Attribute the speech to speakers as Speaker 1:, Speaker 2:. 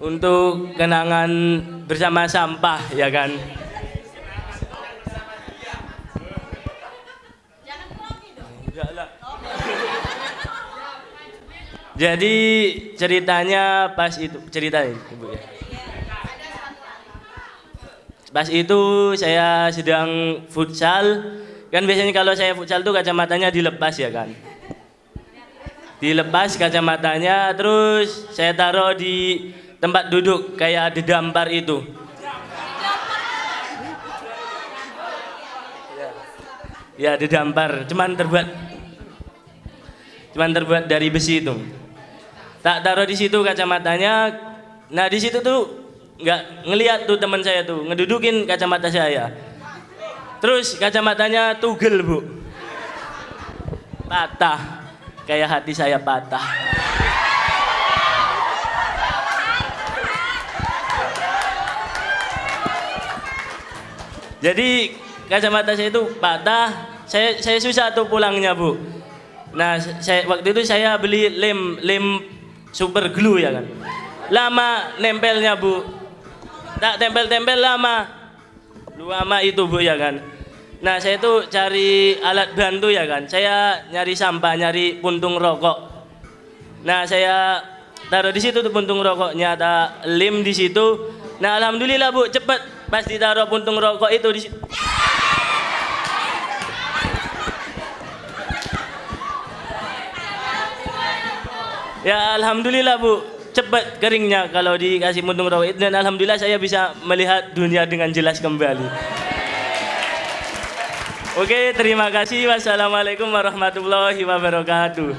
Speaker 1: untuk kenangan bersama sampah ya kan. Jadi ceritanya pas itu ceritain ibu ya. Pas itu saya sedang futsal, kan biasanya kalau saya futsal tuh kacamatanya dilepas ya kan. Dilepas kacamatanya, terus saya taruh di tempat duduk kayak di dampar itu. Ya, di dampar, cuman terbuat cuman terbuat dari besi itu. Tak taruh di situ kacamatanya. Nah, di situ tuh nggak ngelihat tuh teman saya tuh ngedudukin kacamata saya. Terus kacamatanya tugel, Bu. Patah. Kayak hati saya patah. Jadi kacamata saya itu patah, saya saya susah tuh pulangnya bu. Nah saya waktu itu saya beli lem lem super glue ya kan, lama nempelnya bu, tak tempel-tempel lama, lama itu bu ya kan. Nah saya itu cari alat bantu ya kan, saya nyari sampah, nyari puntung rokok. Nah saya taruh di situ tuh puntung rokoknya, tak lem di situ. Nah alhamdulillah bu cepet pas ditaruh puntung rokok itu di. Ya alhamdulillah Bu, cepat keringnya kalau dikasih puntung rokok itu dan alhamdulillah saya bisa melihat dunia dengan jelas kembali. Oke, terima kasih. Wassalamualaikum warahmatullahi wabarakatuh.